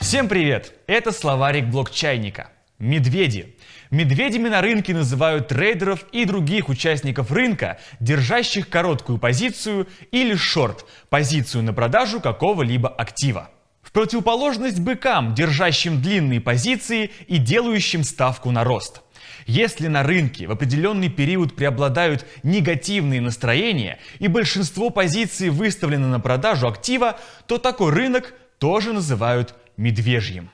Всем привет! Это словарик блокчайника. Медведи. Медведями на рынке называют трейдеров и других участников рынка, держащих короткую позицию или шорт, позицию на продажу какого-либо актива. В противоположность быкам, держащим длинные позиции и делающим ставку на рост. Если на рынке в определенный период преобладают негативные настроения и большинство позиций выставлено на продажу актива, то такой рынок тоже называют медвежьим.